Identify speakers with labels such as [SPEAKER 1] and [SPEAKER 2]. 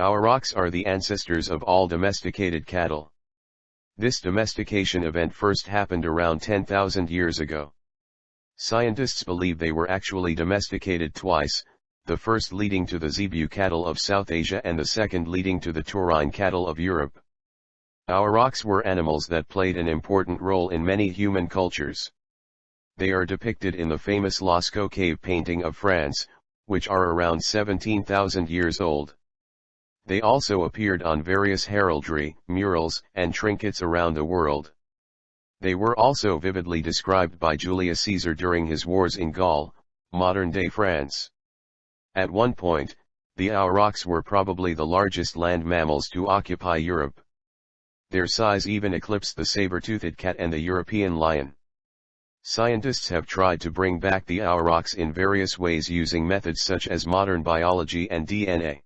[SPEAKER 1] Aurochs are the ancestors of all domesticated cattle. This domestication event first happened around 10,000 years ago. Scientists believe they were actually domesticated twice, the first leading to the zebu cattle of South Asia and the second leading to the taurine cattle of Europe. Aurochs were animals that played an important role in many human cultures. They are depicted in the famous Lascaux cave painting of France, which are around 17,000 years old. They also appeared on various heraldry, murals, and trinkets around the world. They were also vividly described by Julius Caesar during his wars in Gaul, modern-day France. At one point, the aurochs were probably the largest land mammals to occupy Europe. Their size even eclipsed the saber-toothed cat and the European lion. Scientists have tried to bring back the aurochs in various ways using methods such as modern biology and DNA.